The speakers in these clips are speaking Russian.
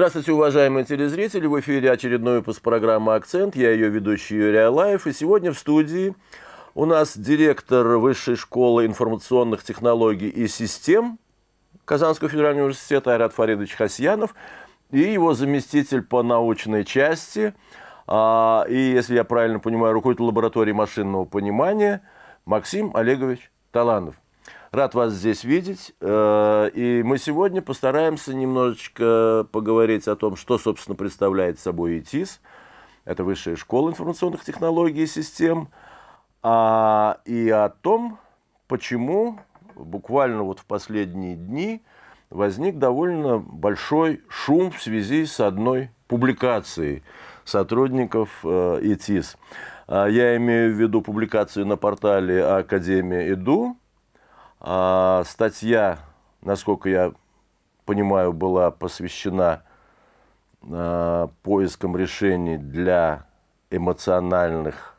Здравствуйте, уважаемые телезрители. В эфире очередной выпуск программы «Акцент». Я ее ведущий Юрий Алаев. И сегодня в студии у нас директор Высшей школы информационных технологий и систем Казанского федерального университета Айрат Фаридович Хасьянов и его заместитель по научной части, а, и, если я правильно понимаю, руководитель лаборатории машинного понимания Максим Олегович Таланов. Рад вас здесь видеть. Э, и мы сегодня постараемся немножечко поговорить о том, что, собственно, представляет собой ИТИС. Это Высшая школа информационных технологий и систем. А, и о том, почему буквально вот в последние дни возник довольно большой шум в связи с одной публикацией сотрудников э, ИТИС. А, я имею в виду публикацию на портале Академия ИДУ, а, статья, насколько я понимаю, была посвящена а, поискам решений для эмоциональных,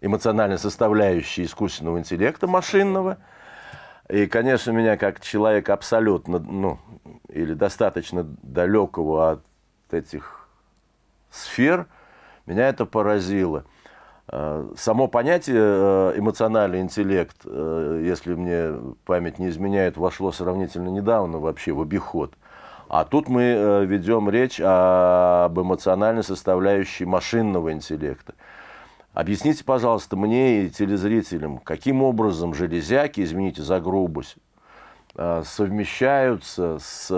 эмоциональной составляющей искусственного интеллекта машинного. И, конечно, меня как человек абсолютно, ну, или достаточно далекого от этих сфер, меня это поразило – само понятие э, эмоциональный интеллект, э, если мне память не изменяет, вошло сравнительно недавно вообще в обиход. А тут мы ведем речь об эмоциональной составляющей машинного интеллекта. Объясните, пожалуйста, мне и телезрителям, каким образом железяки, извините за грубость, совмещаются с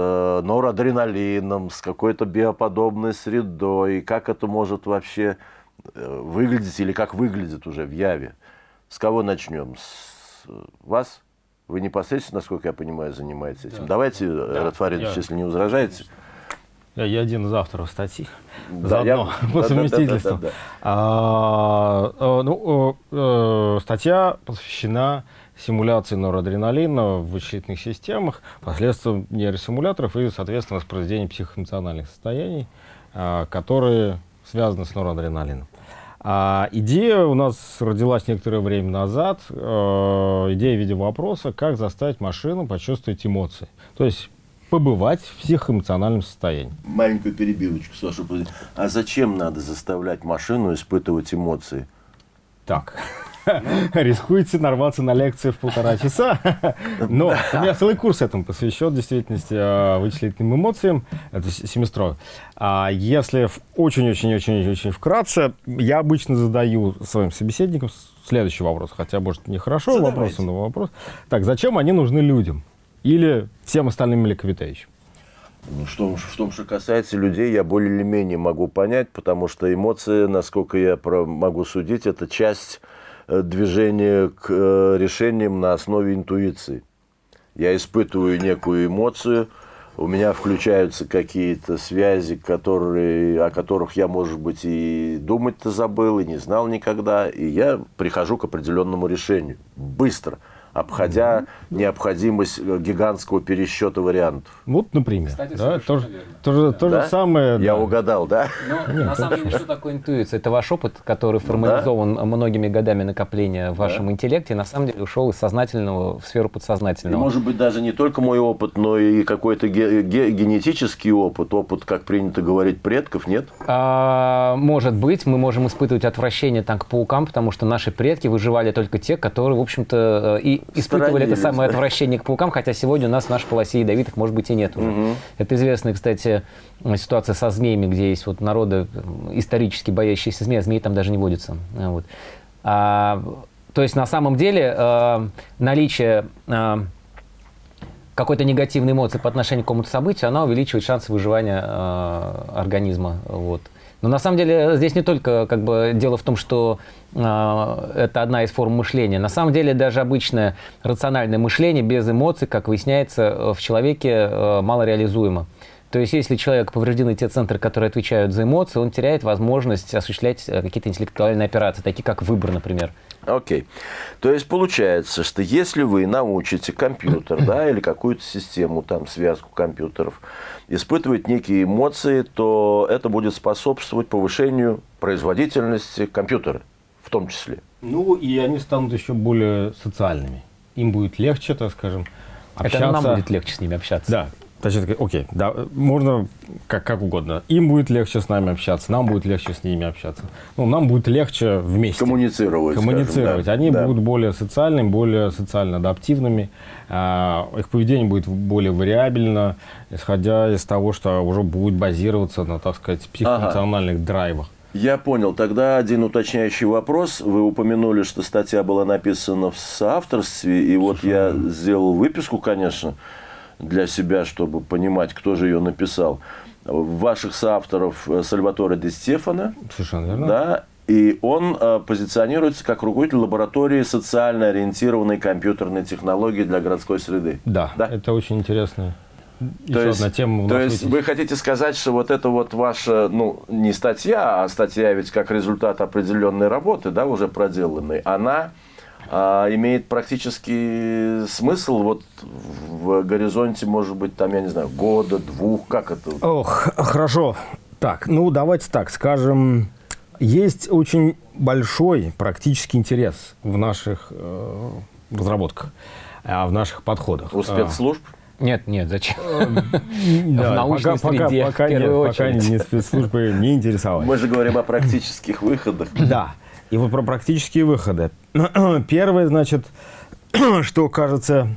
норадреналином, с какой-то биоподобной средой, как это может вообще Э, выглядеть или как выглядит уже в Яве. С кого начнем? С вас? Вы непосредственно, насколько я понимаю, занимаетесь этим. Да. Давайте, да. Ратфаридович, я... если не возражаете. Я, я один из авторов статьи. Да, Заодно, я... по совместительству. Да, да, да, да, да. А, ну, статья посвящена симуляции норадреналина в вычислительных системах, последствиям нейросимуляторов и, соответственно, воспроизведения психоэмоциональных состояний, которые связаны с норадреналином. А идея у нас родилась некоторое время назад, э, идея в виде вопроса, как заставить машину почувствовать эмоции. То есть побывать в психоэмоциональном состоянии. Маленькую перебивочку, Саша. А зачем надо заставлять машину испытывать эмоции? Так. рискуете нарваться на лекции в полтора часа. Но у меня целый курс этому посвящен, в действительности, э, вычислительным эмоциям. Это семестровый. А если очень-очень-очень-очень вкратце, я обычно задаю своим собеседникам следующий вопрос. Хотя, может, нехорошо вопрос, но вопрос. Так, зачем они нужны людям? Или всем остальным млекопитающим? Ну, что, в том, что касается людей, я более или менее могу понять, потому что эмоции, насколько я могу судить, это часть движение к э, решениям на основе интуиции. Я испытываю некую эмоцию, у меня включаются какие-то связи, которые, о которых я, может быть, и думать-то забыл, и не знал никогда, и я прихожу к определенному решению. Быстро – обходя mm -hmm. необходимость э, гигантского пересчета вариантов. Вот, например. Кстати, да, то, же, то, же, то да? же самое. Я да. угадал, да? Ну, Нет, на самом деле, что такое интуиция? Это ваш опыт, который формализован да? многими годами накопления в вашем да? интеллекте, на самом деле ушел из сознательного в сферу подсознательного. И, может быть, даже не только мой опыт, но и какой-то ге ге генетический опыт, опыт, как принято говорить, предков, нет? А, может быть, мы можем испытывать отвращение там, к паукам, потому что наши предки выживали только те, которые, в общем-то, и испытывали это самое отвращение к паукам, хотя сегодня у нас в нашей полосе ядовитых, может быть, и нет уже. Угу. Это известная, кстати, ситуация со змеями, где есть вот народы исторически боящиеся змей, а змеи там даже не водятся. Вот. А, то есть на самом деле э, наличие э, какой-то негативной эмоции по отношению к какому-то событию, она увеличивает шансы выживания э, организма. Вот. Но на самом деле здесь не только как бы, дело в том, что э, это одна из форм мышления. На самом деле даже обычное рациональное мышление без эмоций, как выясняется, в человеке э, мало реализуемо. То есть, если человек повреждены те центры, которые отвечают за эмоции, он теряет возможность осуществлять э, какие-то интеллектуальные операции, такие как выбор, например. Окей. Okay. То есть, получается, что если вы научите компьютер, да, или какую-то систему, там, связку компьютеров, испытывать некие эмоции, то это будет способствовать повышению производительности компьютера, в том числе. Ну, и они станут еще более социальными. Им будет легче, так скажем, общаться. Это нам будет легче с ними общаться. Да, Значит, окей, да, можно как, как угодно. Им будет легче с нами общаться, нам будет легче с ними общаться. Ну, нам будет легче вместе. Коммуницировать. Коммуницировать. Скажем, да. Они да. будут более социальными, более социально адаптивными. А, их поведение будет более вариабельно, исходя из того, что уже будет базироваться на, так сказать, психоэмоциональных ага. драйвах. Я понял. Тогда один уточняющий вопрос. Вы упомянули, что статья была написана в соавторстве, и вот я сделал выписку, конечно, для себя, чтобы понимать, кто же ее написал. Ваших соавторов э, Сальваторе де Стефана. Совершенно верно. Да, и он э, позиционируется как руководитель лаборатории социально ориентированной компьютерной технологии для городской среды. Да, да? это очень интересно. То есть, тема то есть вы хотите сказать, что вот это вот ваша, ну, не статья, а статья ведь как результат определенной работы, да, уже проделанной, она а, имеет практически смысл вот в горизонте, может быть, там, я не знаю, года, двух, как это? Ох, хорошо. Так, ну, давайте так, скажем, есть очень большой практический интерес в наших э, разработках, а в наших подходах. У спецслужб? Нет, нет, зачем? В научной среде, пока, нет, пока не спецслужбы не интересовались. Мы же говорим о практических выходах. Да. И вот про практические выходы. Первое, значит, что кажется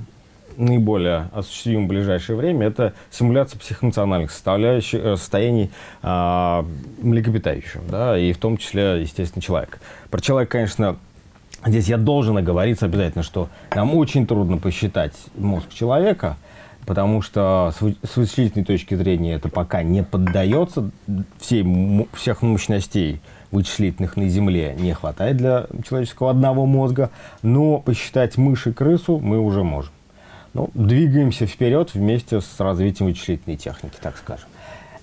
наиболее осуществимым в ближайшее время, это симуляция психоэмоциональных составляющих, э, состояний э, млекопитающего, да, и в том числе, естественно, человека. Про человека, конечно, здесь я должен оговориться обязательно, что нам очень трудно посчитать мозг человека, потому что с вычислительной точки зрения это пока не поддается, всей, всех мощностей вычислительных на Земле не хватает для человеческого одного мозга, но посчитать мышь и крысу мы уже можем. Ну, двигаемся вперед вместе с развитием вычислительной техники, так скажем.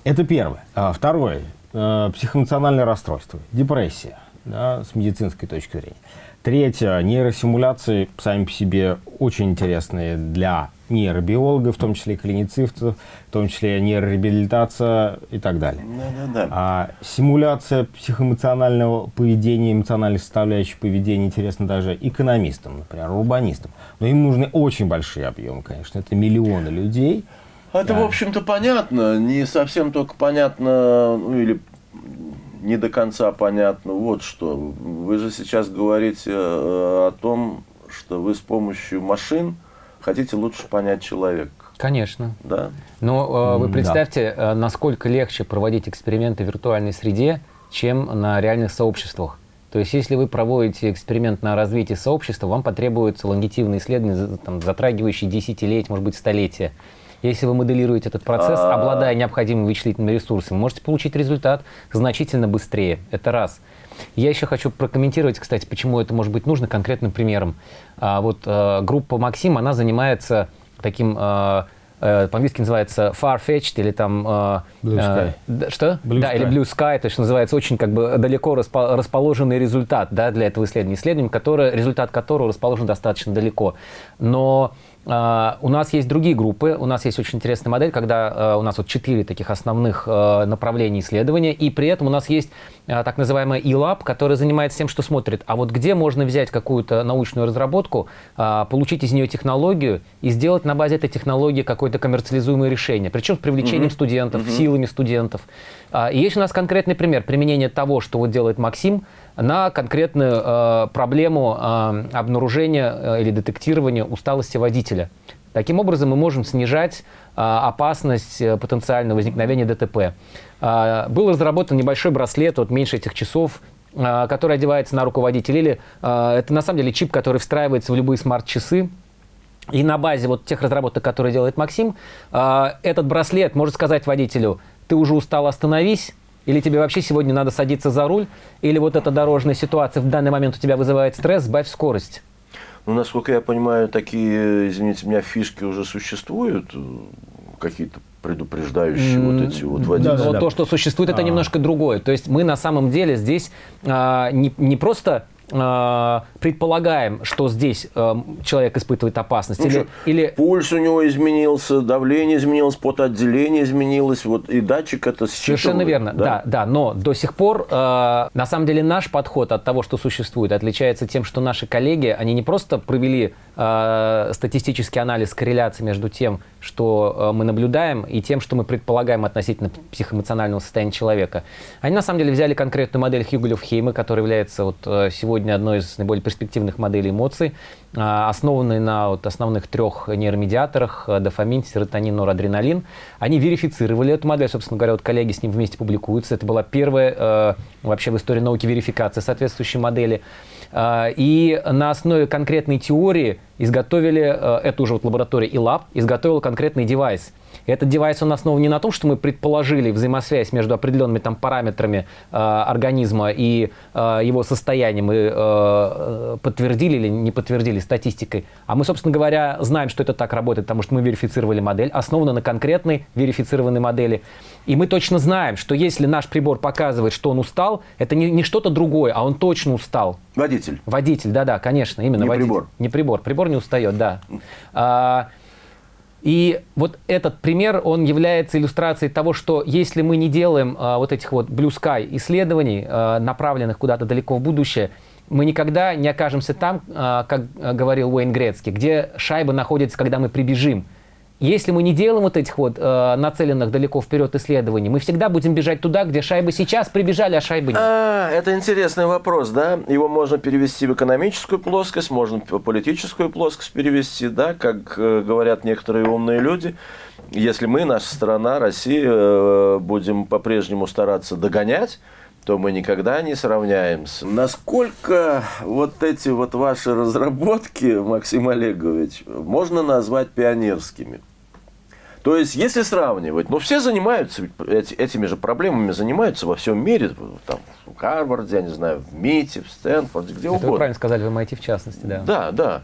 Это первое. А второе. Э, психоэмоциональное расстройство, депрессия да, с медицинской точки зрения. Третье. Нейросимуляции сами по себе очень интересные для нейробиологов, в том числе клиницистов, в том числе нейрореабилитация и так далее. Да, да, да. А симуляция психоэмоционального поведения, эмоциональной составляющей поведения интересна даже экономистам, например, урбанистам. Но им нужны очень большие объемы, конечно. Это миллионы людей. Это, да. в общем-то, понятно. Не совсем только понятно, ну, или не до конца понятно вот что. Вы же сейчас говорите э, о том, что вы с помощью машин хотите лучше понять человека. Конечно. Да. Но э, вы представьте, да. Э, насколько легче проводить эксперименты в виртуальной среде, чем на реальных сообществах. То есть, если вы проводите эксперимент на развитие сообщества, вам потребуются лонгитивные исследования, там, затрагивающие десятилетия, может быть, столетия. Если вы моделируете этот процесс, а обладая необходимыми вычислительными ресурсами, можете получить результат значительно быстрее. Это раз. Я еще хочу прокомментировать, кстати, почему это может быть нужно конкретным примером. А, вот а, группа Максим, она занимается таким... А, по-английски называется far-fetched или там... Blue Sky. Э, что? Blue да, Sky. или Blue Sky, то есть называется очень как бы далеко распо расположенный результат да, для этого исследования. Исследование, которое, результат которого расположен достаточно далеко. Но Uh, у нас есть другие группы, у нас есть очень интересная модель, когда uh, у нас вот четыре таких основных uh, направления исследования, и при этом у нас есть так называемая e-lab, который занимается тем, что смотрит, а вот где можно взять какую-то научную разработку, получить из нее технологию и сделать на базе этой технологии какое-то коммерциализуемое решение, причем с привлечением mm-hmm. студентов, mm-hmm. силами студентов. И есть у нас конкретный пример применения того, что вот делает Максим, на конкретную э, проблему э, обнаружения э, или детектирования усталости водителя. Таким образом, мы можем снижать э, опасность э, потенциального возникновения ДТП. Э, был разработан небольшой браслет, вот меньше этих часов, э, который одевается на руководителя. Или э, это на самом деле чип, который встраивается в любые смарт-часы. И на базе вот тех разработок, которые делает Максим, э, этот браслет может сказать водителю, ты уже устал, остановись, или тебе вообще сегодня надо садиться за руль? Или вот эта дорожная ситуация в данный момент у тебя вызывает стресс, сбавь скорость? Ну, насколько я понимаю, такие, извините меня, фишки уже существуют, какие-то предупреждающие mm, вот эти вот водители. Да, да, да. То, что существует, это а. немножко другое. То есть мы на самом деле здесь а, не, не просто э, предполагаем, что здесь э, человек испытывает опасность? Ну, или, что, или... Пульс у него изменился, давление изменилось, потоотделение изменилось, вот, и датчик это Совершенно верно, да? да, да. Но до сих пор, э, на самом деле, наш подход от того, что существует, отличается тем, что наши коллеги, они не просто провели э, статистический анализ корреляции между тем, что э, мы наблюдаем, и тем, что мы предполагаем относительно психоэмоционального состояния человека. Они на самом деле взяли конкретную модель Хьюгелев-Хейма, которая является вот э, сегодня одной из наиболее перспективных моделей эмоций, а, основанной на вот основных трех нейромедиаторах э, дофамин, серотонин, норадреналин. Они верифицировали эту модель, собственно говоря, вот коллеги с ним вместе публикуются. Это была первая вообще в истории науки верификация соответствующей модели. А, и на основе конкретной теории изготовили, э, эту уже вот лаборатория ИЛАБ изготовила конкретный девайс. Этот девайс, он основан не на том, что мы предположили взаимосвязь между определенными там параметрами э, организма и э, его состоянием, и э, подтвердили или не подтвердили статистикой, а мы, собственно говоря, знаем, что это так работает, потому что мы верифицировали модель, основана на конкретной верифицированной модели. И мы точно знаем, что если наш прибор показывает, что он устал, это не, не что-то другое, а он точно устал. Водитель. Водитель, да-да, конечно, именно не водитель. прибор. Не прибор. Прибор не устает, да. А, и вот этот пример, он является иллюстрацией того, что если мы не делаем а, вот этих вот blue sky исследований, а, направленных куда-то далеко в будущее, мы никогда не окажемся там, а, как говорил Уэйн Грецкий, где шайба находится, когда мы прибежим. Если мы не делаем вот этих вот э, нацеленных далеко вперед исследований, мы всегда будем бежать туда, где шайбы сейчас прибежали, а шайбы нет. А, это интересный вопрос, да? Его можно перевести в экономическую плоскость, можно в политическую плоскость перевести, да, как э, говорят некоторые умные люди. Если мы, наша страна, Россия, э, будем по-прежнему стараться догонять, то мы никогда не сравняемся. Насколько вот эти вот ваши разработки, Максим Олегович, можно назвать пионерскими? То есть, если сравнивать, ну, все занимаются эти, этими же проблемами, занимаются во всем мире, там, в Гарварде, я не знаю, в МИТе, в Стэнфорде, где Это угодно. вы правильно сказали, в MIT в частности, да. Да, да.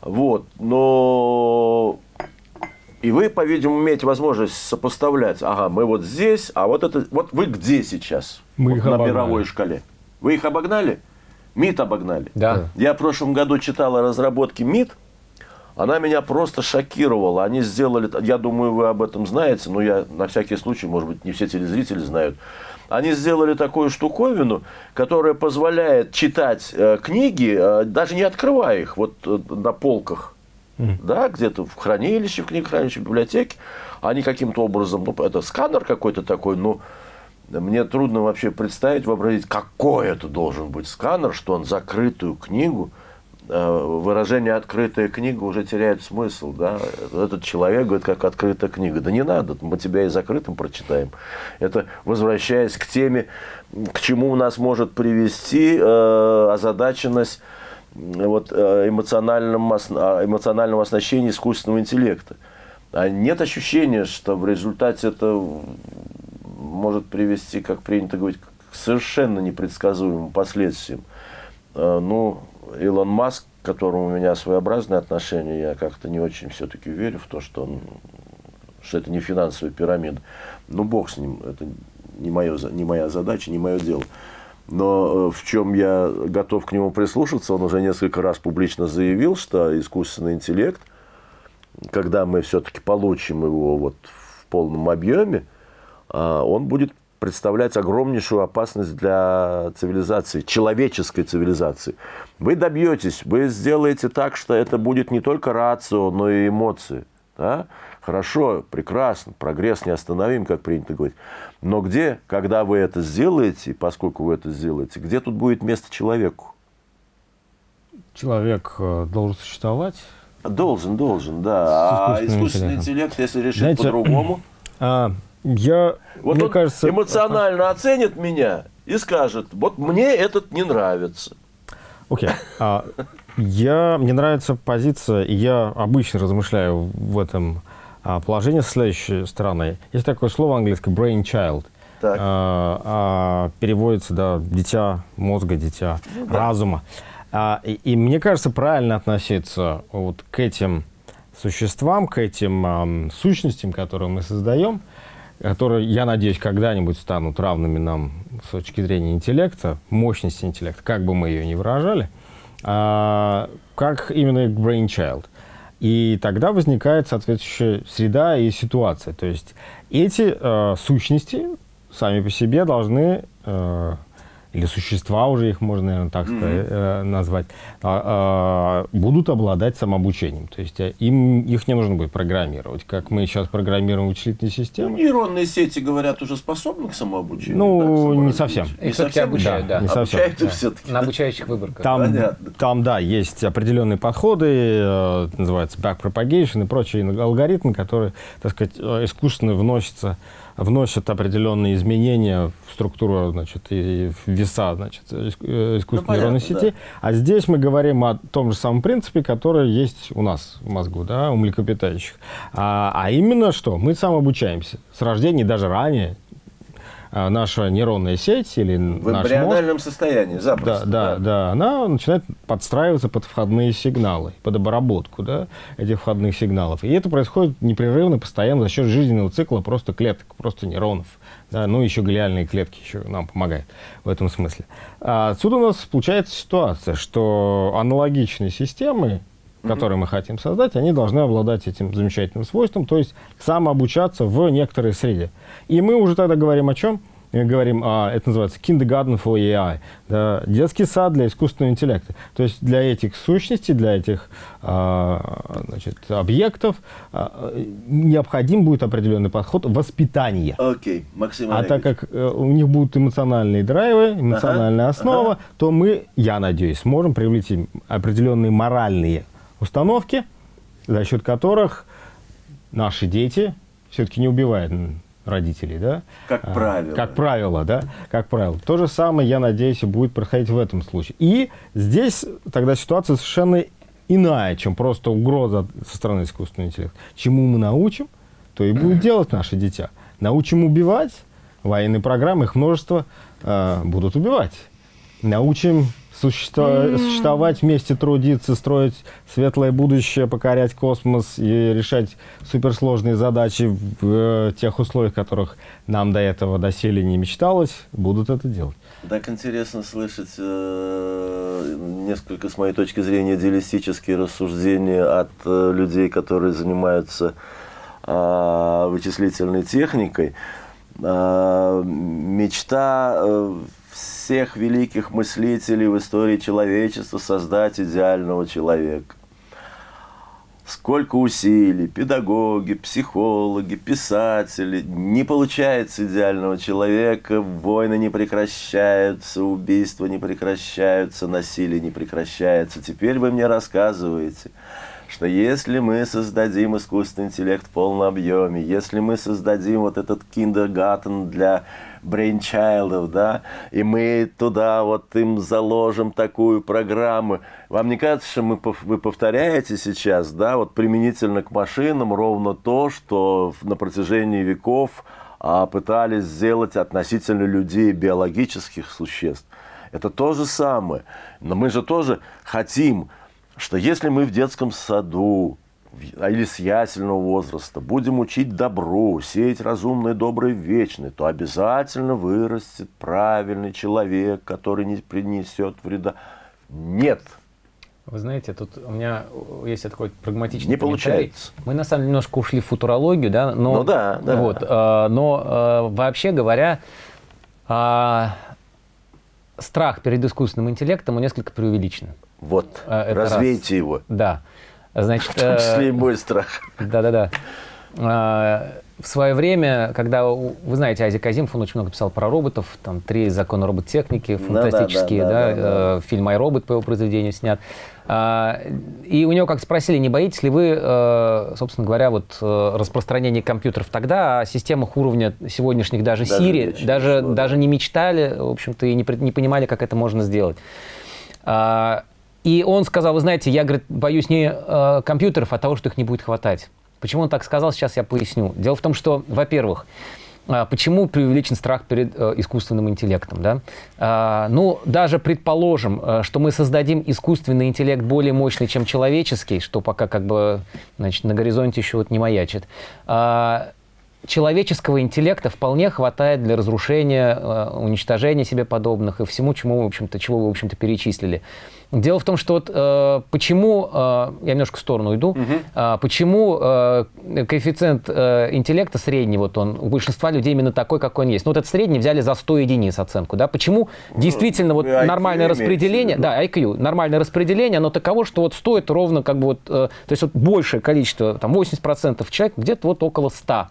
Вот, но... И вы, по-видимому, имеете возможность сопоставлять, ага, мы вот здесь, а вот это, вот вы где сейчас мы вот их на обогнали. мировой шкале? Вы их обогнали? МИД обогнали? Да. Я в прошлом году читал о разработке МИД, она меня просто шокировала. Они сделали, я думаю, вы об этом знаете, но я на всякий случай, может быть, не все телезрители знают. Они сделали такую штуковину, которая позволяет читать э, книги, э, даже не открывая их, вот э, на полках, да, где-то в хранилище, в книгохранилище, в библиотеке. Они каким-то образом, ну, это сканер какой-то такой, ну, мне трудно вообще представить, вообразить, какой это должен быть сканер, что он закрытую книгу, выражение «открытая книга» уже теряет смысл. Да? Этот человек говорит, как открытая книга. Да не надо, мы тебя и закрытым прочитаем. Это, возвращаясь к теме, к чему у нас может привести э, озадаченность вот, э, эмоциональном, ос- эмоционального оснащения искусственного интеллекта. А нет ощущения, что в результате это может привести, как принято говорить, к совершенно непредсказуемым последствиям. Э, Ну, Илон Маск, к которому у меня своеобразное отношение, я как-то не очень все-таки верю в то, что, он, что это не финансовая пирамида. Ну, бог с ним, это не, мое, не моя задача, не мое дело. Но э, в чем я готов к нему прислушаться, он уже несколько раз публично заявил, что искусственный интеллект, когда мы все-таки получим его вот в полном объеме, а, он будет представлять огромнейшую опасность для цивилизации, человеческой цивилизации. Вы добьетесь, вы сделаете так, что это будет не только рацио, но и эмоции. Да? Хорошо, прекрасно, прогресс неостановим, как принято говорить. Но где, когда вы это сделаете, поскольку вы это сделаете, где тут будет место человеку? Человек э, должен существовать. Должен, должен, да. А искусственный интеллект, если решит Знаете, по-другому, А, я, вот мне он кажется, эмоционально оценит меня и скажет, вот мне этот не нравится. Окей. А, я, мне нравится позиция, и я обычно размышляю в этом а, положении со следующей стороны. Есть такое слово английское brain child. Так. А, а, переводится, да, дитя мозга, дитя разума. А, и, и мне кажется, правильно относиться вот к этим существам, к этим ам, сущностям, которые мы создаем, которые, я надеюсь, когда-нибудь станут равными нам с точки зрения интеллекта, мощности интеллекта, как бы мы ее ни выражали, а, как именно brainchild. И тогда возникает соответствующая среда и ситуация. То есть эти э, сущности сами по себе должны э, или существа уже их можно, наверное, так сказать, э, назвать, а, а, будут обладать самообучением. То есть э, им, их не нужно будет программировать, как мы сейчас программируем вычислительные системы. Ну, нейронные сети, говорят, уже способны к самообучению? Ну, да, не совсем. Их все-таки обучают, да. да. Не совсем. Обучают да. все-таки. На обучающих выборках. Там, там, да, есть определенные подходы, э, называется backpropagation и прочие алгоритмы, которые, так сказать, искусственно вносятся вносят определенные изменения в структуру, значит, и в веса, значит, э, искусственной ну, нейронной сети. Да. А здесь мы говорим о том же самом принципе, который есть у нас в мозгу, да, у млекопитающих. А, а именно что? Мы самообучаемся с рождения, даже ранее, наша нейронная сеть или в наш эмбриональном мозг, состоянии, запросто. Да, да, да, она начинает подстраиваться под входные сигналы, под обработку да, этих входных сигналов. И это происходит непрерывно, постоянно за счет жизненного цикла просто клеток, просто нейронов. Да, ну, еще глиальные клетки еще нам помогают в этом смысле. А отсюда у нас получается ситуация, что аналогичные системы, которые мы хотим создать, они должны обладать этим замечательным свойством, то есть самообучаться в некоторой среде. И мы уже тогда говорим о чем? Мы говорим, а, это называется kindergarten for AI, да, детский сад для искусственного интеллекта. То есть для этих сущностей, для этих а, значит, объектов а, необходим будет определенный подход воспитания. Окей, okay. Максим А так как а, у них будут эмоциональные драйвы, эмоциональная ага, основа, ага. то мы, я надеюсь, сможем привлечь определенные моральные установки, за счет которых наши дети все-таки не убивают родителей, да? Как а, правило. Как правило, да? Как правило. То же самое, я надеюсь, будет происходить в этом случае. И здесь тогда ситуация совершенно иная, чем просто угроза со стороны искусственного интеллекта. Чему мы научим, то и будет делать наши дитя. Научим убивать, военные программы, их множество, э, будут убивать. Научим существовать, существовать вместе, трудиться, строить светлое будущее, покорять космос и решать суперсложные задачи в э, тех условиях, которых нам до этого доселе не мечталось, будут это делать. Так интересно слышать э, несколько, с моей точки зрения, идеалистические рассуждения от э, людей, которые занимаются э, вычислительной техникой. Э, мечта э, всех великих мыслителей в истории человечества создать идеального человека. Сколько усилий, педагоги, психологи, писатели, не получается идеального человека, войны не прекращаются, убийства не прекращаются, насилие не прекращается. Теперь вы мне рассказываете, что если мы создадим искусственный интеллект в полном объеме, если мы создадим вот этот киндергартен для брейнчайлдов, да, и мы туда вот им заложим такую программу. Вам не кажется, что мы, вы повторяете сейчас, да, вот применительно к машинам ровно то, что на протяжении веков а, пытались сделать относительно людей биологических существ. Это то же самое. Но мы же тоже хотим, что если мы в детском саду или с ясельного возраста будем учить добру, сеять разумное, доброе, вечное, то обязательно вырастет правильный человек, который не принесет вреда. Нет. Вы знаете, тут у меня есть такой прагматичный Не получается. Мы на самом деле немножко ушли в футурологию, да, но, ну, да, да. Вот, э, но э, вообще говоря, э, страх перед искусственным интеллектом он несколько преувеличен. Вот, э, развейте раз. его. Да. Значит, в том числе и мой страх. Да-да-да. А, в свое время, когда, вы знаете, Азик Азимов, он очень много писал про роботов, там три закона робототехники, фантастические, да, да, да, да, да, да. фильм «Май робот» по его произведению снят. А, и у него как спросили, не боитесь ли вы, э, собственно говоря, вот э, распространение компьютеров тогда, о системах уровня сегодняшних даже, даже Siri, даже, даже не мечтали, в общем-то, и не, не понимали, как это можно сделать. А, и он сказал, вы знаете, я, говорит, боюсь не э, компьютеров, а того, что их не будет хватать. Почему он так сказал, сейчас я поясню. Дело в том, что, во-первых, э, почему преувеличен страх перед э, искусственным интеллектом? Да? Э, ну, даже предположим, э, что мы создадим искусственный интеллект более мощный, чем человеческий, что пока как бы значит, на горизонте еще вот не маячит. Э, человеческого интеллекта вполне хватает для разрушения, э, уничтожения себе подобных и всему, чему, в общем-то, чего вы, в общем-то, перечислили. Дело в том, что вот э, почему, э, я немножко в сторону уйду, угу. э, почему э, коэффициент э, интеллекта средний, вот он, у большинства людей именно такой, какой он есть. Ну вот этот средний взяли за 100 единиц оценку, да, почему ну, действительно вот IQ нормальное распределение, да, IQ, нормальное распределение, оно таково, что вот стоит ровно как бы вот, э, то есть вот большее количество, там 80% человек, где-то вот около 100.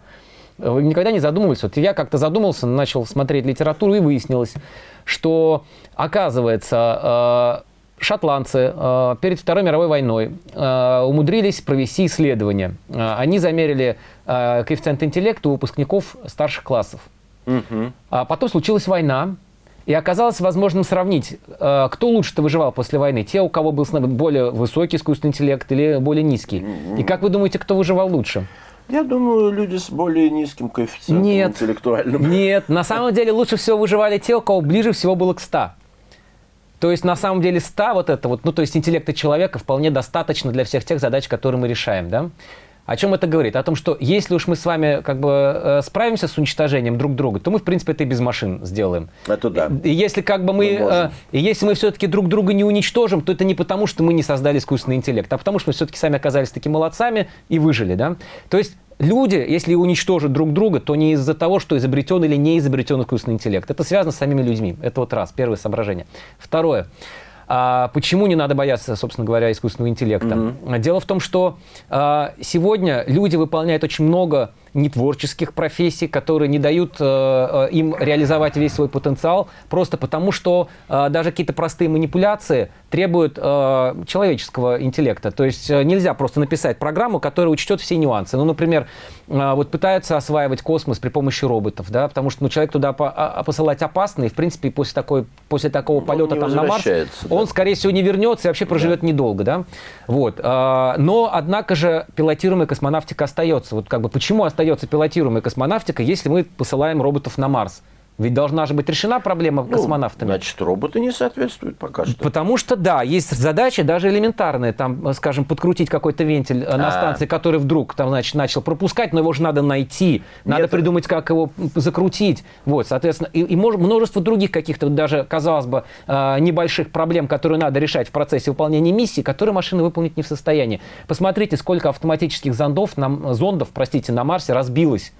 Вы никогда не задумывались? Вот я как-то задумался, начал смотреть литературу и выяснилось, что, оказывается, э, шотландцы э, перед Второй мировой войной э, умудрились провести исследование. Э, они замерили э, коэффициент интеллекта у выпускников старших классов. Угу. А потом случилась война, и оказалось возможным сравнить, э, кто лучше-то выживал после войны. Те, у кого был более высокий искусственный интеллект или более низкий. И как вы думаете, кто выживал лучше? Я думаю, люди с более низким коэффициентом нет, интеллектуальным. Нет, на самом деле лучше всего выживали те, у кого ближе всего было к 100. То есть, на самом деле, 100 вот это вот, ну, то есть интеллекта человека вполне достаточно для всех тех задач, которые мы решаем, да? О чем это говорит? О том, что если уж мы с вами как бы э, справимся с уничтожением друг друга, то мы, в принципе, это и без машин сделаем. Это да. И если как бы мы, мы э, если мы все-таки друг друга не уничтожим, то это не потому, что мы не создали искусственный интеллект, а потому, что мы все-таки сами оказались такими молодцами и выжили, да? То есть люди, если уничтожат друг друга, то не из-за того, что изобретен или не изобретен искусственный интеллект. Это связано с самими людьми. Это вот раз, первое соображение. Второе. А почему не надо бояться, собственно говоря, искусственного интеллекта? Mm-hmm. Дело в том, что а, сегодня люди выполняют очень много нетворческих профессий, которые не дают э, э, им реализовать весь свой потенциал, просто потому что э, даже какие-то простые манипуляции требуют э, человеческого интеллекта. То есть э, нельзя просто написать программу, которая учтет все нюансы. Ну, например, э, вот пытаются осваивать космос при помощи роботов, да, потому что ну, человек туда по а, посылать опасно, и, в принципе, после, такой, после такого полета там, на Марс, да. он, скорее всего, не вернется и вообще проживет да. недолго, да. Вот. Э, но, однако же, пилотируемая космонавтика остается. Вот как бы почему остается остается пилотируемая космонавтика, если мы посылаем роботов на Марс? Ведь должна же быть решена проблема ну, космонавтами. Значит, роботы не соответствуют пока что. Потому что, да, есть задачи даже элементарные, там, скажем, подкрутить какой-то вентиль а -а -а. на станции, который вдруг там, значит, начал пропускать, но его же надо найти, надо Нет. придумать, как его закрутить. Вот, соответственно, и, и множество других каких-то даже, казалось бы, а, небольших проблем, которые надо решать в процессе выполнения миссии, которые машина выполнить не в состоянии. Посмотрите, сколько автоматических зондов, на, зондов, простите, на Марсе разбилось.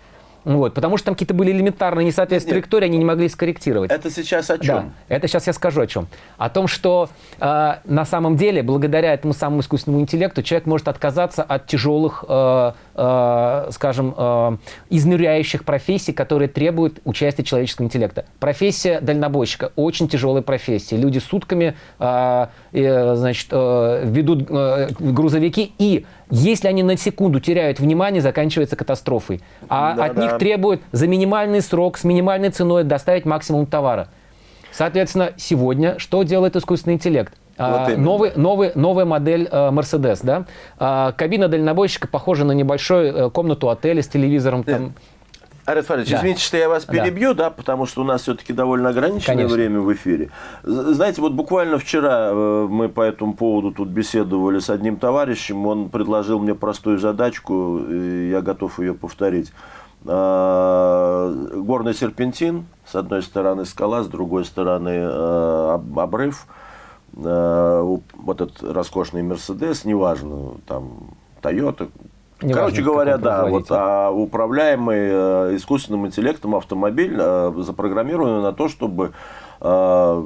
Вот, потому что там какие-то были элементарные несоответствия траектории, они не могли скорректировать. Это сейчас о чем? Да, это сейчас я скажу о чем. О том, что э, на самом деле, благодаря этому самому искусственному интеллекту, человек может отказаться от тяжелых, э, э, скажем, э, изнуряющих профессий, которые требуют участия человеческого интеллекта. Профессия дальнобойщика очень тяжелая профессия. Люди сутками э, э, значит, э, ведут э, грузовики и если они на секунду теряют внимание, заканчивается катастрофой. А да, от да. них требуют за минимальный срок, с минимальной ценой доставить максимум товара. Соответственно, сегодня что делает искусственный интеллект? Вот а, новый, новый, новая модель э, Mercedes, да? А, кабина дальнобойщика похожа на небольшую э, комнату отеля с телевизором. Там, Арет Фаридович, да. извините, что я вас перебью, да, да потому что у нас все-таки довольно ограниченное Конечно. время в эфире. Знаете, вот буквально вчера э, мы по этому поводу тут беседовали с одним товарищем, он предложил мне простую задачку, и я готов ее повторить. А, горный серпентин, с одной стороны скала, с другой стороны э, обрыв, э, вот этот роскошный Мерседес, неважно, там, Тойота, не Короче говоря, да, вот а, управляемый э, искусственным интеллектом автомобиль э, запрограммирован на то, чтобы, э,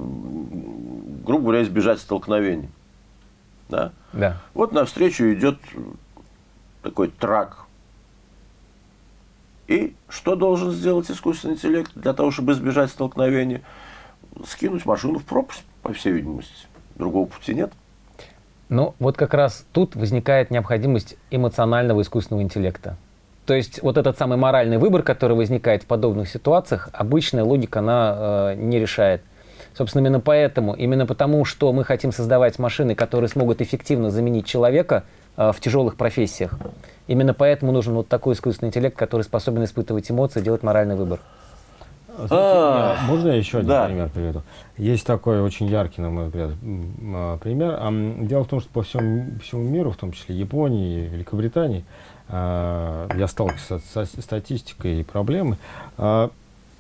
грубо говоря, избежать столкновений. Да? Да. Вот навстречу идет такой трак. И что должен сделать искусственный интеллект для того, чтобы избежать столкновения? Скинуть машину в пропасть, по всей видимости. Другого пути нет. Ну, вот как раз тут возникает необходимость эмоционального искусственного интеллекта. То есть вот этот самый моральный выбор, который возникает в подобных ситуациях, обычная логика, она э, не решает. Собственно, именно поэтому, именно потому, что мы хотим создавать машины, которые смогут эффективно заменить человека э, в тяжелых профессиях, именно поэтому нужен вот такой искусственный интеллект, который способен испытывать эмоции, делать моральный выбор. А, можно я еще один да. пример приведу? Есть такой очень яркий, на мой взгляд, а, пример. Дело в том, что по всему, всему миру, в том числе Японии, Великобритании, а, я сталкивался со статистикой и проблемой.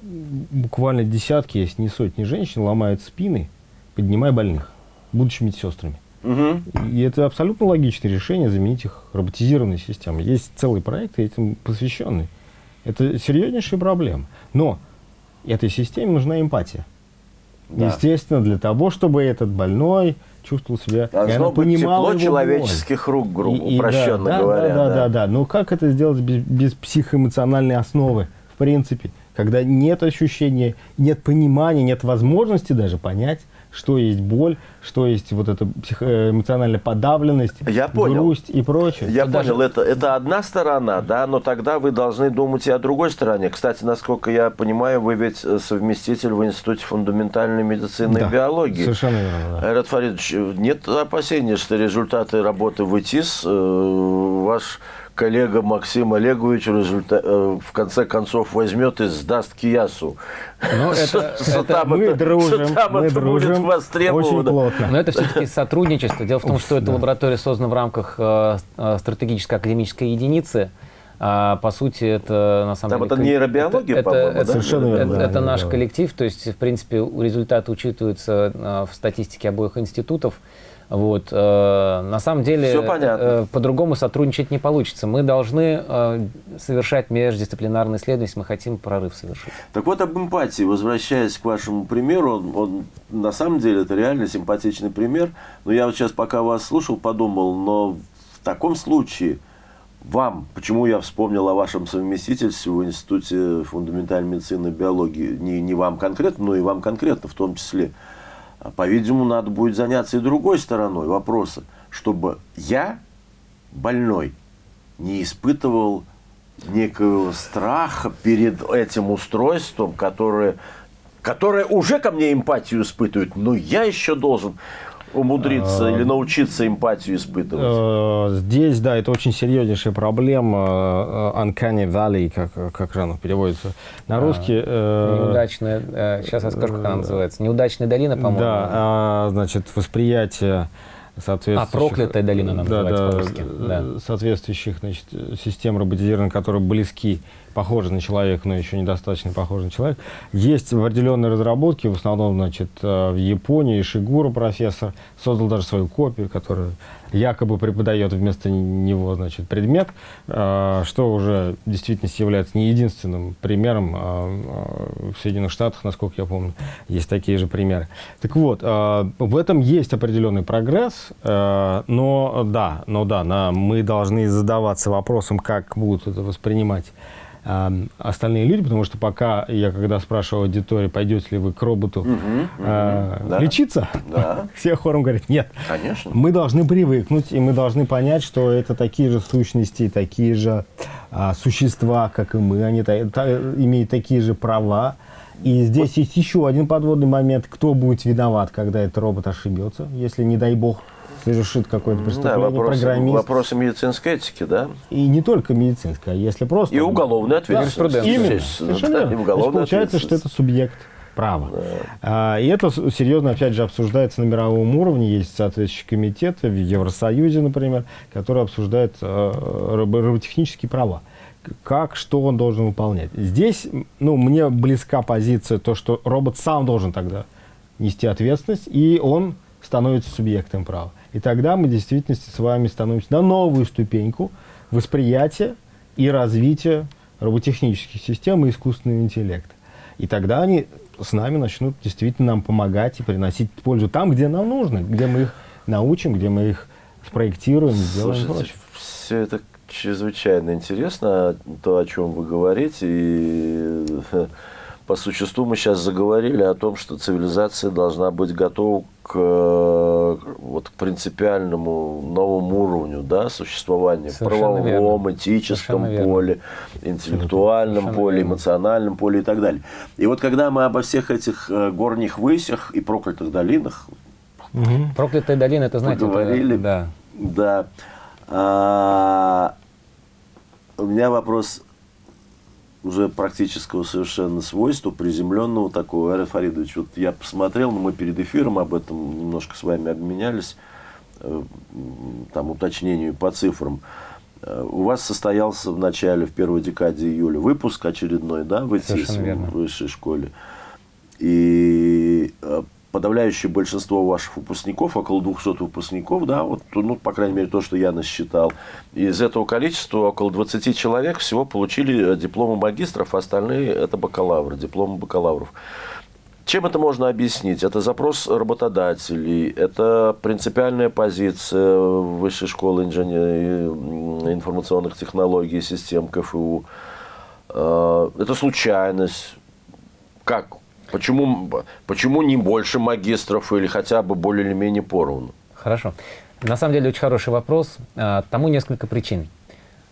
Буквально десятки, если не сотни женщин ломают спины, поднимая больных. будучи медсестрами. Угу. И это абсолютно логичное решение заменить их роботизированной системой. Есть целый проект этим посвященный. Это серьезнейшая проблема. Но этой системе нужна эмпатия. Да. Естественно, для того, чтобы этот больной чувствовал себя, Должно и быть тепло человеческих боль. рук, грубо, и, упрощенно да, говоря. Да, да, да, да, да. Но как это сделать без, без психоэмоциональной основы, в принципе? Когда нет ощущения, нет понимания, нет возможности даже понять, что есть боль, что есть вот эта эмоциональная подавленность, Я понял. грусть и прочее. Я это понял, даже... это, это одна сторона, да, но тогда вы должны думать и о другой стороне. Кстати, насколько я понимаю, вы ведь э, совместитель в Институте фундаментальной медицины да, и биологии. совершенно верно. Да. Айрат Фаридович, нет опасения, что результаты работы в ИТИС э, ваш коллега Максим Олегович результа... Э, в конце концов возьмет и сдаст Киясу. Ну, это, это мы дружим, мы дружим очень плотно. Но это все-таки сотрудничество. Дело в том, что эта лаборатория создана в рамках э, э, стратегической академической единицы. А, по сути, это на самом Там деле... это нейробиология, это, по-моему, это, да? Совершенно верно. Это, это наш коллектив, то есть, в принципе, результаты учитываются в статистике обоих институтов. Вот. Э, на самом деле э, по-другому сотрудничать не получится. Мы должны э, совершать междисциплинарные исследования, если мы хотим прорыв совершить. Так вот об эмпатии, возвращаясь к вашему примеру, он, он на самом деле это реально симпатичный пример. Но я вот сейчас, пока вас слушал, подумал, но в таком случае вам, почему я вспомнил о вашем совместительстве в Институте фундаментальной медицины и биологии, не, не вам конкретно, но и вам конкретно в том числе – по-видимому, надо будет заняться и другой стороной вопроса, чтобы я, больной, не испытывал некого страха перед этим устройством, которое, которое уже ко мне эмпатию испытывает, но я еще должен умудриться или научиться эмпатию испытывать? Э, здесь, да, это очень серьезнейшая проблема. Э, uncanny Valley, как, как же оно переводится на русский. Э, Неудачная, сейчас я скажу, как она называется. Неудачная долина, по-моему. Да, а, значит, восприятие соответствующих... А, проклятая долина она да, называется да, да. Соответствующих значит, систем роботизированных, которые близки похожи на человека, но еще недостаточно похожи на человека. Есть определенные разработки, в основном, значит, э, в Японии, Шигура профессор создал даже свою копию, которая якобы преподает вместо него, значит, предмет, э, что уже в действительности является не единственным примером. А, в Соединенных Штатах, насколько я помню, есть такие же примеры. Так вот, э, в этом есть определенный прогресс, но да, но да, мы должны задаваться вопросом, как будут это воспринимать остальные люди, потому что пока я, когда спрашивал аудиторию, пойдете ли вы к роботу угу, э, да. лечиться, да. все хором говорят, нет. Конечно. Мы должны привыкнуть, и мы должны понять, что это такие же сущности, такие же а, существа, как и мы, они та, та, имеют такие же права. И здесь вот. есть еще один подводный момент, кто будет виноват, когда этот робот ошибется, если, не дай бог, совершит какое-то преступление, да, вопросы, программист. Вопросы медицинской этики, да? И не только медицинской, а если просто... И уголовная ответственность. Да, Именно. Совершенно да, верно. И получается, что это субъект права. Да. А, и это серьезно, опять же, обсуждается на мировом уровне. Есть соответствующий комитет в Евросоюзе, например, который обсуждает а, роботехнические права как, что он должен выполнять. Здесь, ну, мне близка позиция, то, что робот сам должен тогда нести ответственность, и он становится субъектом права. И тогда мы в действительности с вами становимся на новую ступеньку восприятия и развития роботехнических систем и искусственного интеллекта. И тогда они с нами начнут действительно нам помогать и приносить пользу там, где нам нужно, где мы их научим, где мы их спроектируем, сделаем Слушайте, все это чрезвычайно интересно, то, о чем вы говорите, и по существу мы сейчас заговорили о том, что цивилизация должна быть готова к, вот, к принципиальному новому уровню да, существования в правовом, верно. этическом Совершенно поле, верно. интеллектуальном Совершенно поле, верно. эмоциональном поле и так далее. И вот когда мы обо всех этих э, горних высях и проклятых долинах угу. Проклятая долина, это знаете, поговорили, это, да. Да. А, у меня вопрос уже практического совершенно свойства, приземленного такого. Ариф Фаридович, вот я посмотрел, но мы перед эфиром об этом немножко с вами обменялись, э, там уточнению по цифрам. Э, у вас состоялся в начале, в первой декаде июля выпуск очередной, да, в ИТИС, в высшей школе. И э, подавляющее большинство ваших выпускников, около 200 выпускников, да, вот, ну, по крайней мере, то, что я насчитал, из этого количества около 20 человек всего получили дипломы магистров, а остальные – это бакалавры, дипломы бакалавров. Чем это можно объяснить? Это запрос работодателей, это принципиальная позиция Высшей школы инженерии, информационных технологий и систем КФУ. Э, это случайность. Как? Почему, почему не больше магистров или хотя бы более или менее поровну? Хорошо. На самом деле очень хороший вопрос. А, тому несколько причин.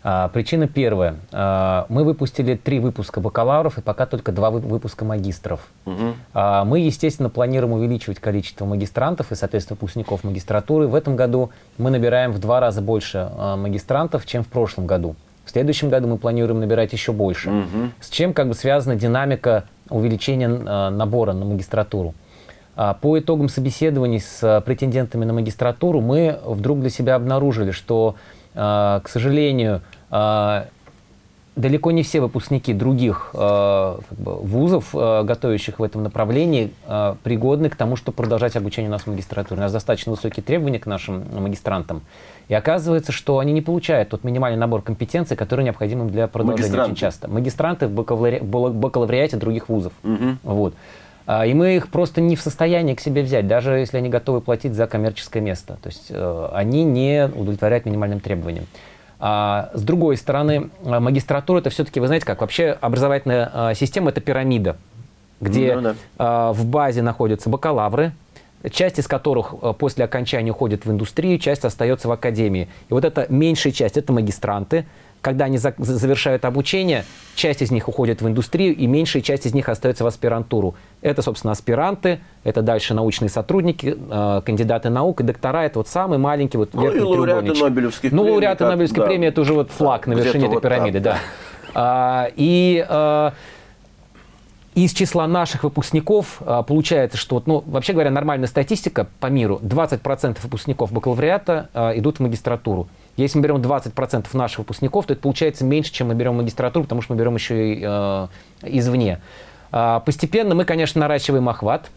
А, причина первая. А, мы выпустили три выпуска бакалавров и пока только два выпуска магистров. Угу. Мы, естественно, планируем увеличивать количество магистрантов и, соответственно, выпускников магистратуры. В этом году мы набираем в два раза больше магистрантов, чем в прошлом году. В следующем году мы планируем набирать еще больше. Угу. С чем как бы связана динамика увеличения набора на магистратуру? По итогам собеседований с претендентами на магистратуру мы вдруг для себя обнаружили, что а, к сожалению, а, далеко не все выпускники других а, как бы, вузов, готовящих в этом направлении, пригодны к тому, чтобы продолжать обучение у нас в магистратуре. У нас достаточно высокие требования к нашим магистрантам. И оказывается, что они не получают тот минимальный набор компетенций, который необходим им для продолжения очень часто. Магистранты в бакалавриате других вузов. Угу. Вот. И мы их просто не в состоянии к себе взять, даже если они готовы платить за коммерческое место. То есть э, они не удовлетворяют минимальным требованиям. А, с другой стороны, э, магистратура это все-таки, вы знаете как, вообще образовательная а, система это пирамида, где ну, да. а, в базе находятся бакалавры, часть из которых после окончания уходит в индустрию, часть остается в академии. И вот эта меньшая часть – это магистранты, когда они за завершают обучение, часть из них уходит в индустрию, и меньшая часть из них остается в аспирантуру. Это, собственно, аспиранты, это дальше научные сотрудники, э, кандидаты наук и доктора. Это вот самый маленький вот ну, верхний и лауреаты Нобелевских ну, премий. Ну, лауреаты Нобелевской да. премии – это уже вот флаг на вершине этой вот пирамиды, так, да. да. А, и... А, из числа наших выпускников а, получается, что, ну, вообще говоря, нормальная статистика по миру, 20% выпускников бакалавриата а, идут в магистратуру. Если мы берем 20% наших выпускников, то это получается меньше, чем мы берем магистратуру, потому что мы берем еще и э, извне. Э, постепенно мы, конечно, наращиваем охват.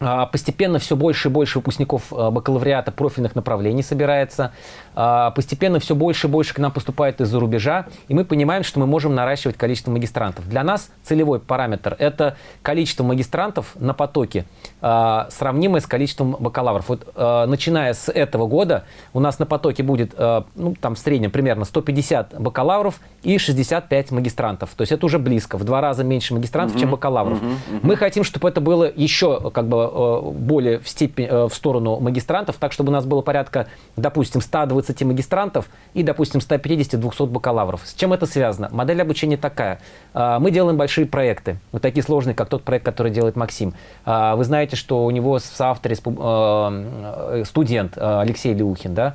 А, постепенно все больше и больше выпускников а, бакалавриата профильных направлений собирается. А, постепенно все больше и больше к нам поступает из-за рубежа. И мы понимаем, что мы можем наращивать количество магистрантов. Для нас целевой параметр – это количество магистрантов на потоке, сравнимое с количеством бакалавров. Вот начиная с этого года у нас на потоке будет, ну, там в среднем примерно 150 бакалавров и 65 магистрантов. То есть это уже близко, в два раза меньше магистрантов, угу, чем бакалавров. Угу, угу. Мы хотим, чтобы это было еще как бы Э, более в, степень, э, в сторону магистрантов, так, чтобы у нас было порядка, допустим, 120 магистрантов и, допустим, 150-200 бакалавров. С чем это связано? Модель обучения такая. Э, мы делаем большие проекты, вот такие сложные, как тот проект, который делает Максим. Вы знаете, что у него в соавторе студент Алексей Леухин, да,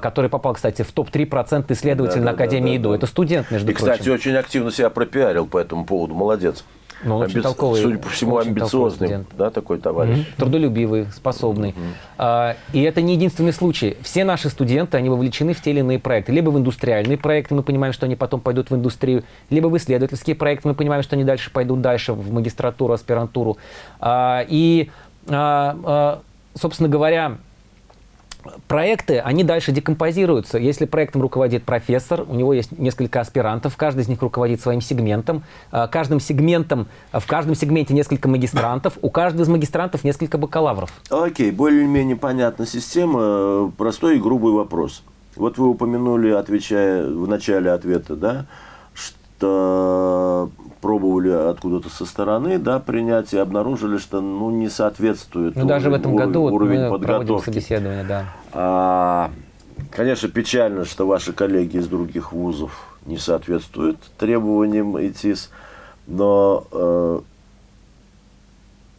который попал, кстати, в топ-3% исследователей да, на Академии да, да, ИДО. Да. Это студент, между и, прочим. кстати, очень активно себя пропиарил по этому поводу. Молодец. Ну, очень Амби... толковый. Судя по всему, амбициозный, да, такой товарищ. Mm-hmm. Трудолюбивый, способный. Mm-hmm. А, и это не единственный случай. Все наши студенты, они вовлечены в те или иные проекты. Либо в индустриальные проекты, мы понимаем, что они потом пойдут в индустрию, либо в исследовательские проекты, мы понимаем, что они дальше пойдут дальше в магистратуру, аспирантуру. А, и, а, а, собственно говоря, проекты, они дальше декомпозируются. Если проектом руководит профессор, у него есть несколько аспирантов, каждый из них руководит своим сегментом. А, каждым сегментом, а, в каждом сегменте несколько магистрантов, у каждого из магистрантов несколько бакалавров. Окей, более-менее понятна система. Простой и грубый вопрос. Вот вы упомянули, отвечая в начале ответа, да, что пробовали откуда-то со стороны да, принять и обнаружили, что ну, не соответствует ну, даже в этом году уровень мы подготовки. собеседование, да. А, конечно, печально, что ваши коллеги из других вузов не соответствуют требованиям ИТИС, но э,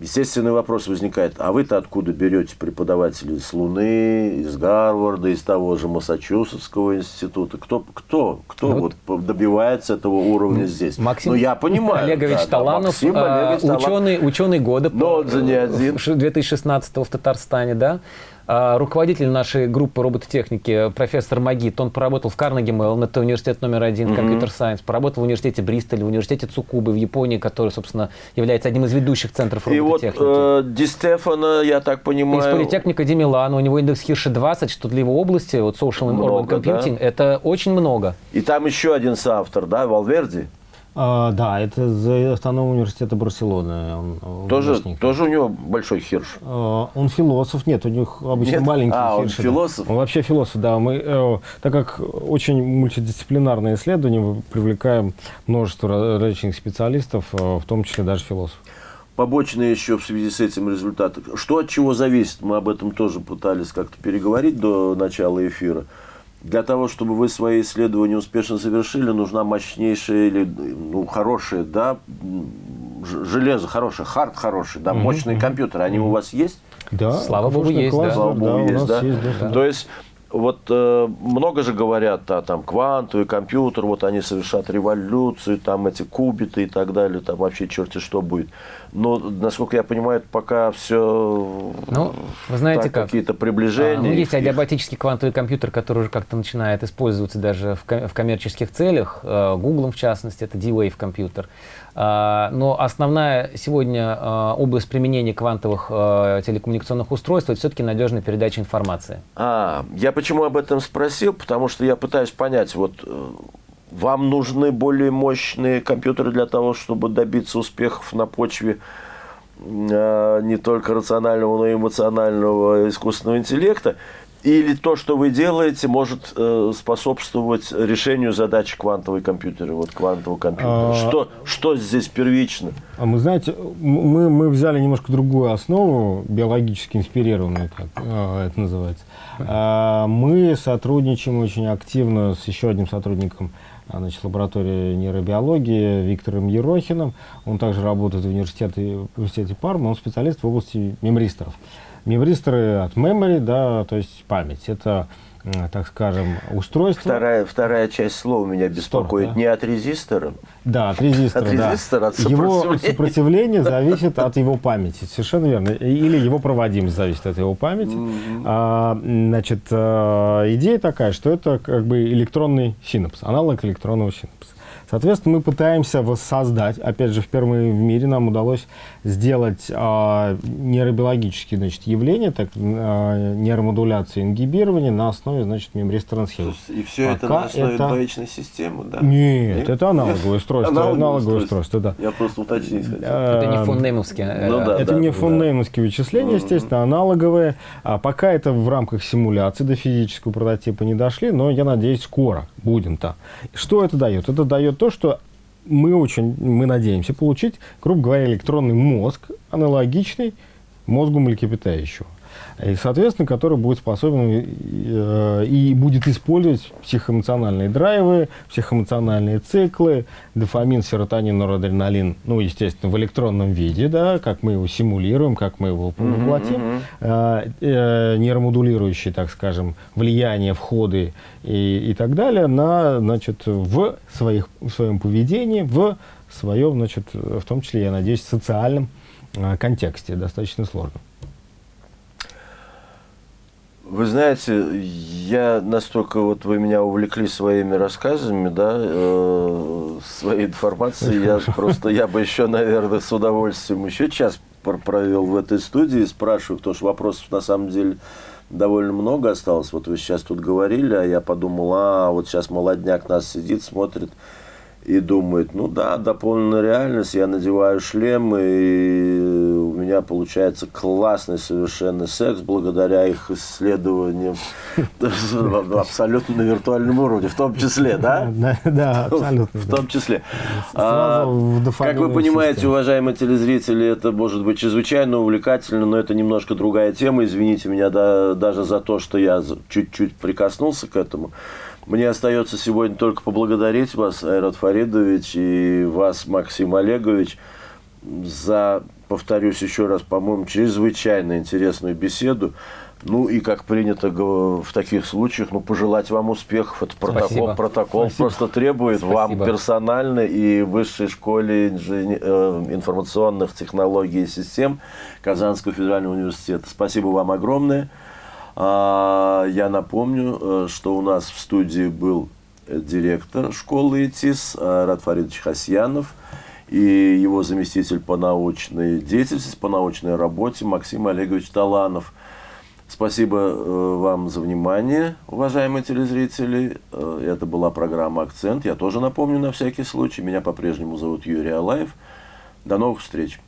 Естественный вопрос возникает, а вы-то откуда берете преподавателей с Луны, из Гарварда, из того же Массачусетского института? Кто, кто, кто ну, вот добивается этого уровня здесь? Максим ну, я понимаю. Олегович да, Таланов, Максим Олегович ученый, ученый года Но он же не один. 2016 в Татарстане, да? А, руководитель нашей группы робототехники, профессор Магит, он поработал в Карнеги Меллон, это университет номер один, компьютер сайенс, поработал в университете Бристоля, в университете Цукубы в Японии, который, собственно, является одним из ведущих центров робототехники. И вот э, Ди Стефана, я так понимаю... Из политехника Ди Милана, у него индекс Хирша 20, что для его области, вот social много, urban computing, да? это очень много. И там еще один соавтор, да, Валверди? А, да, это из автономного университета Барселоны. Он, тоже, тоже у него большой хирш? А, он философ, нет, у них обычно нет? маленький а, хирш. он философ? Да. Он вообще философ, да. Мы, э, так как очень мультидисциплинарное исследование, мы привлекаем множество различных специалистов, э, в том числе даже философов побочные еще в связи с этим результаты. Что от чего зависит? Мы об этом тоже пытались как-то переговорить до начала эфира. Для того, чтобы вы свои исследования успешно завершили, нужна мощнейшая или ну, хорошая, да, железо хорошее, хард хороший, да, мощные компьютеры. Они у вас есть? Да. Слава богу, есть. Да. Слава богу, да, есть, да. есть, да. То есть вот э, много же говорят о там квантовый компьютер, вот они совершат революцию, там эти кубиты и так далее, там вообще черти что будет. Но, насколько я понимаю, пока все ну, вы знаете как? какие-то приближения. А, ну, есть адиабатический квантовый компьютер, который уже как-то начинает использоваться даже в, в коммерческих целях, э, Google в частности, это D-Wave компьютер. А, но основная сегодня а, область применения квантовых а, телекоммуникационных устройств – это все-таки надежная передача информации. А, я почему об этом спросил? Потому что я пытаюсь понять, вот э, вам нужны более мощные компьютеры для того, чтобы добиться успехов на почве не только рационального, но и эмоционального искусственного интеллекта, или то, что вы делаете, может э, способствовать решению задач квантовой компьютера, вот квантового компьютера? А... Что, что здесь первично? А мы, знаете, мы, мы взяли немножко другую основу, биологически инспирированную, как э, это называется. А, мы сотрудничаем очень активно с еще одним сотрудником а, значит, лаборатории нейробиологии Виктором Ерохиным. Он также работает в университете, в университете Парма, он специалист в области мемристоров. Мемристоры от memory, да, то есть память. Это, так скажем, устройство. Вторая, вторая часть слова меня беспокоит. Стор, да? Не от резистора. Да, от резистора. От резистора, да. от Его сопротивление зависит от его памяти. Совершенно верно. Или его проводимость зависит от его памяти. Mm -hmm. а, значит, а, идея такая, что это как бы электронный синапс, аналог электронного синапса. Соответственно, мы пытаемся воссоздать, опять же, впервые в мире нам удалось сделать э, нейробиологические значит, явления, так, э, нейромодуляции ингибирования на основе значит, схемы. И все Пока это на основе это... двоичной системы, да? Нет, Нет? это аналоговое устройство. Аналоговое устройство, да. Я просто уточнить хотел. Это не фон Неймовские. Ну, да, это да, не фон Неймовские вычисления, естественно, аналоговые. А пока это в рамках симуляции до физического прототипа не дошли, но я надеюсь, скоро будем-то. Что это дает? Это дает то, что мы очень, мы надеемся получить, грубо говоря, электронный мозг, аналогичный мозгу млекопитающего и, соответственно, который будет способен э, и будет использовать психоэмоциональные драйвы, психоэмоциональные циклы, дофамин, серотонин, норадреналин, ну, естественно, в электронном виде, да, как мы его симулируем, как мы его воплотим, mm -hmm. э, нейромодулирующие, так скажем, влияние, входы и, и так далее на, значит, в, своих, в своем поведении, в своем, значит, в том числе, я надеюсь, социальном э, контексте, достаточно сложном. Вы знаете, я настолько вот вы меня увлекли своими рассказами, да, э, своей информацией, я просто, я бы еще, наверное, с удовольствием еще час провел в этой студии, спрашиваю, потому что вопросов на самом деле довольно много осталось. Вот вы сейчас тут говорили, а я подумал, а вот сейчас молодняк нас сидит, смотрит, и думает, ну да, дополненная реальность, я надеваю шлем, и у меня получается классный совершенно секс благодаря их исследованиям абсолютно на виртуальном уровне, в том числе, да? Да, абсолютно. В том числе. А, как вы понимаете, уважаемые телезрители, это может быть чрезвычайно увлекательно, но это немножко другая тема. Извините меня даже за то, что я чуть-чуть прикоснулся к этому. Мне остается сегодня только поблагодарить вас, Айрат Фаридович, и вас, Максим Олегович, за, повторюсь еще раз, по-моему, чрезвычайно интересную беседу. Ну и, как принято в таких случаях, ну, пожелать вам успехов. Это протокол, Спасибо. протокол Спасибо. просто требует Спасибо. вам персонально и Высшей школе инжен... Э, информационных технологий и систем Казанского федерального университета. Спасибо вам огромное. А, я напомню, э, что у нас в студии был директор школы ИТИС Рад Фаридович Хасьянов и его заместитель по научной деятельности, по научной работе Максим Олегович Таланов. Спасибо э, вам за внимание, уважаемые телезрители. Э, это была программа «Акцент». Я тоже напомню на всякий случай. Меня по-прежнему зовут Юрий Алаев. До новых встреч.